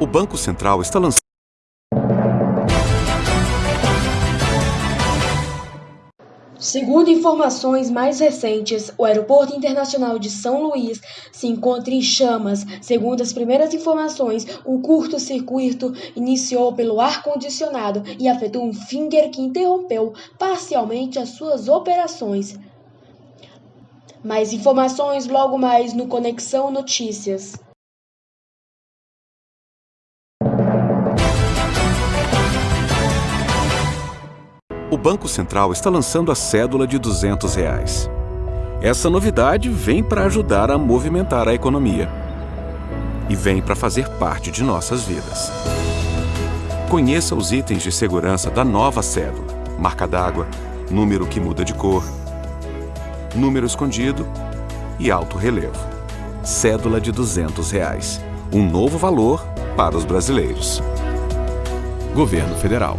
O Banco Central está lançando Segundo informações mais recentes, o Aeroporto Internacional de São Luís se encontra em chamas. Segundo as primeiras informações, um curto-circuito iniciou pelo ar-condicionado e afetou um finger que interrompeu parcialmente as suas operações. Mais informações logo mais no Conexão Notícias. O Banco Central está lançando a cédula de 200 reais. Essa novidade vem para ajudar a movimentar a economia. E vem para fazer parte de nossas vidas. Conheça os itens de segurança da nova cédula. Marca d'água, número que muda de cor, número escondido e alto relevo. Cédula de 200 reais. Um novo valor para os brasileiros. Governo Federal.